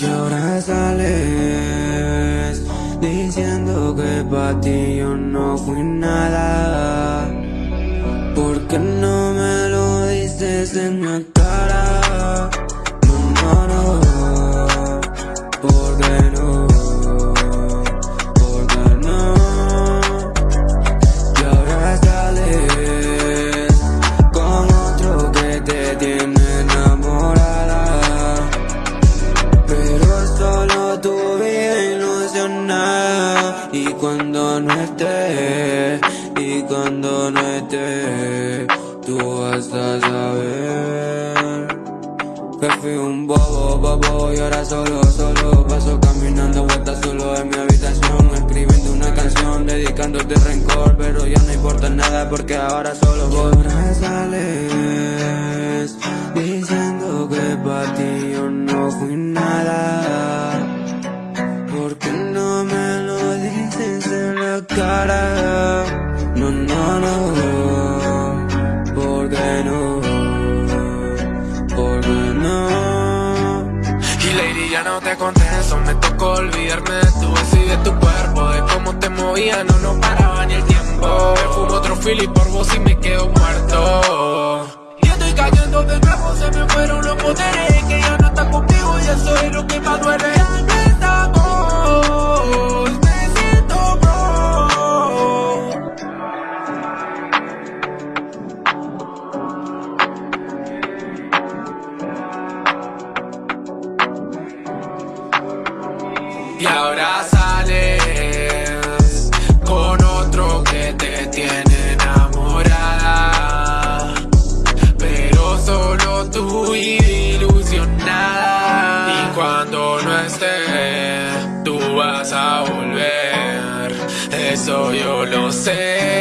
Y ahora sales diciendo que para ti yo no fui nada. ¿Por qué no me lo dices en la Y cuando no estés y cuando no esté, tú vas a saber Que fui un bobo, bobo. Y ahora solo, solo Paso caminando vueltas solo en mi habitación Escribiendo una canción, dedicándote rencor. Pero ya no importa nada porque ahora solo voy Ahora sales No, no, no, ¿por qué no? ¿Por qué no? Y lady ya no te contesto, me tocó olvidarme de tu beso y de tu cuerpo De cómo te movía, no nos paraba ni el tiempo. Me fumo otro fili por vos y me quedo muerto Y ahora sales con otro que te tiene enamorada. Pero solo tú ilusionada. Y cuando no esté, tú vas a volver. Eso yo lo sé